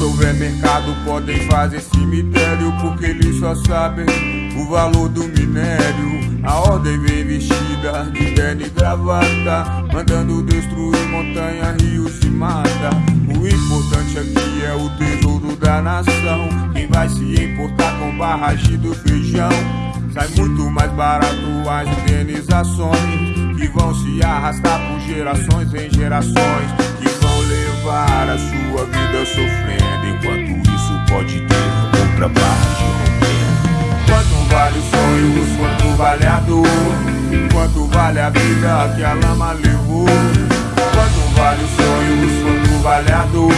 supermercado podem fazer cemitério Porque eles só sabem o valor do minério. A ordem vem vestida de terno e gravata Mandando destruir montanha, rios e mata. O importante aqui é o tesouro da nação. Quem vai se importar com barragem do feijão? Sai muito mais barato as indenizações Que vão se arrastar por gerações em gerações levar a sua vida sofrendo Enquanto isso pode ter outra barragem rompendo. Quanto vale os sonhos, quanto vale a dor Quanto vale a vida que a lama levou. Quanto vale os sonhos, quanto vale a dor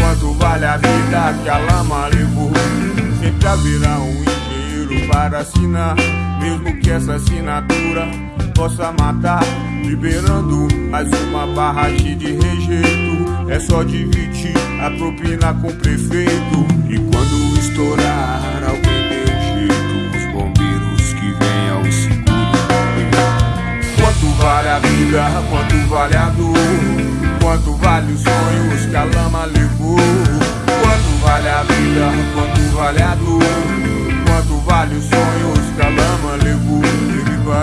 Quanto vale a vida que a lama levou. Sempre haverá um para assinar, mesmo que essa assinatura possa matar, liberando mais uma barragem de rejeito. É só dividir a propina com o prefeito. E quando estourar, alguém dê um jeito. Os bombeiros que venham e segurem. Quanto vale a vida, quanto vale a dor? Quanto vale os sonhos que a lama levou? Quanto vale a vida, quanto vale a dor? Quanto vale os sonhos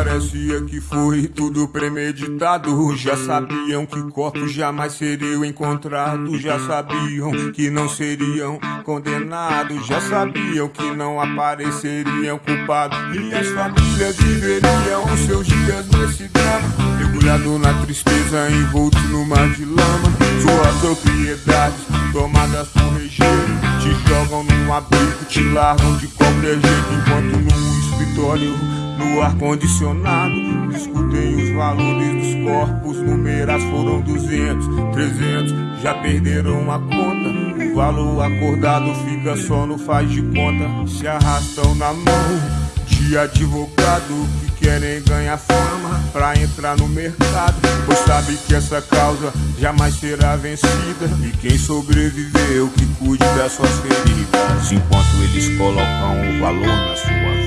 parecia que foi tudo premeditado. Já sabiam que corpos jamais seriam encontrados. Já sabiam que não seriam condenados. Já sabiam que não apareceriam culpados. E as famílias viveriam os seus dias nesse drama. Mergulhado na tristeza, envolto no mar de lama. Suas propriedades tomadas por rejeito. Te jogam num abrigo, te largam de qualquer jeito Enquanto no escritório, no ar-condicionado Discutem os valores dos corpos Numeras foram 200, 300 Já perderam a conta O valor acordado fica só no faz de conta Se arrastam na mão de advogado que querem ganhar fama pra entrar no mercado. Pois sabe que essa causa jamais será vencida. E quem sobreviveu que cuide das suas feridas, enquanto eles colocam o valor na sua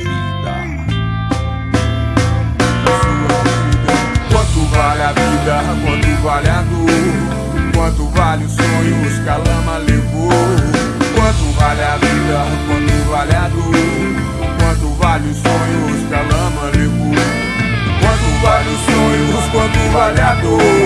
sonhos,